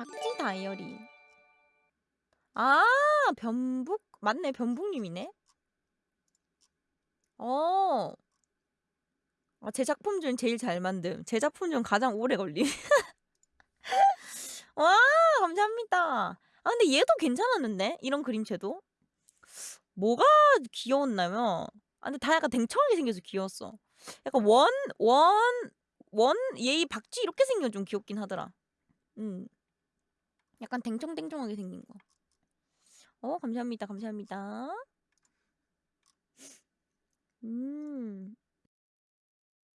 박쥐 다이어리. 아 변북 맞네 변북님이네. 어. 아 제 작품 중 제일 잘 만듦. 제 작품 중 가장 오래 걸림. 와 감사합니다. 아 근데 얘도 괜찮았는데 이런 그림체도. 뭐가 귀여웠냐면 아 근데 다 약간 댕청하게 생겨서 귀여웠어. 약간 원 원원 예의 박쥐 이렇게 생기면 좀 귀엽긴 하더라. 음. 약간 댕청댕청하게 생긴 거. 어 감사합니다, 감사합니다. 음.